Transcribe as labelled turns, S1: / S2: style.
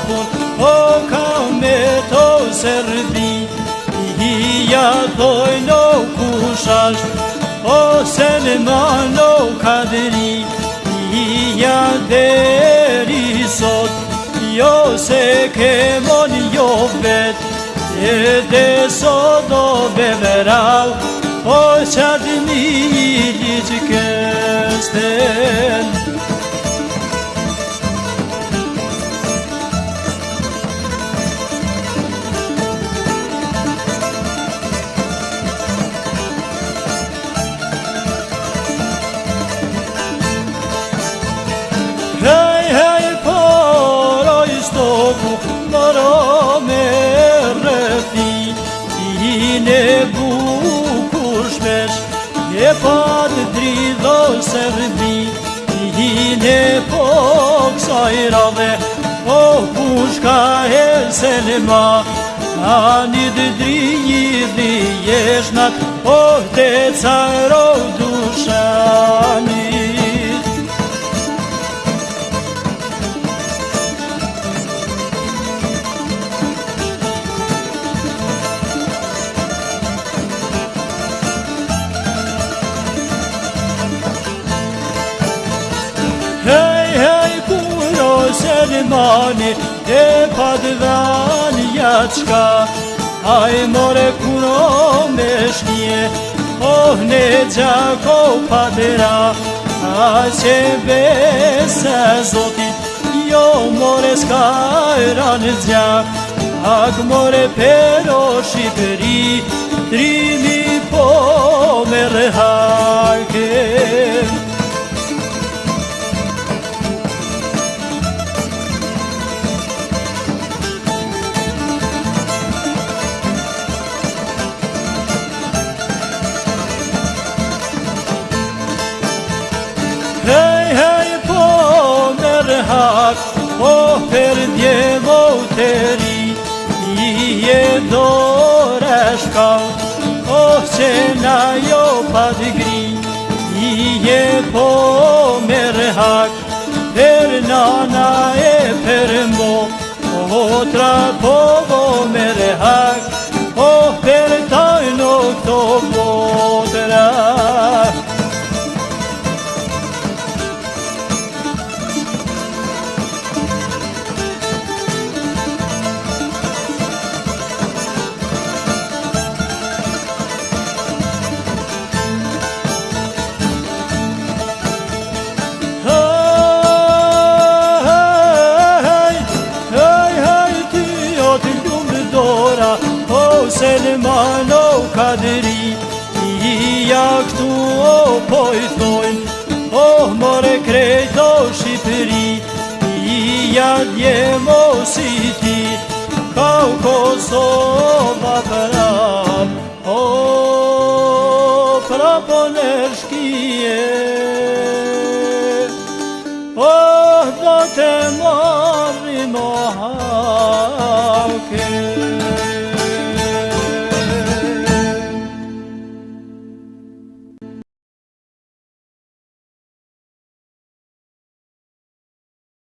S1: O ka me to sërbi I ja doj në kushash O se në manë në kadri I ja deri sot Jo se ke mon jo vet E dhe sot o beveral O qatë një i gjithë e patë të dridho se vëndi I një e po kësa i rave O pushka e selema Ani të dridhi dhe jeshnat O të caro Mane e padvanja qka Aj more kuro me shkije Oh ne qako padera A qe besa zotit Jo more ska e ranë zja Ak more per o shqiperi Trimi po me rëhake Dhej hej po merhak, haqë, po fër djevo të i e do rështë po se na jo padgri, i e po merhak, haqë, per nana e për mo, po tra po, po mërë haqë. Selman në kadri I ja këtu o pojëtojnë O oh, more krejto shqipëri I ja djemo siti Ka u Kosovë a prapë O prapë o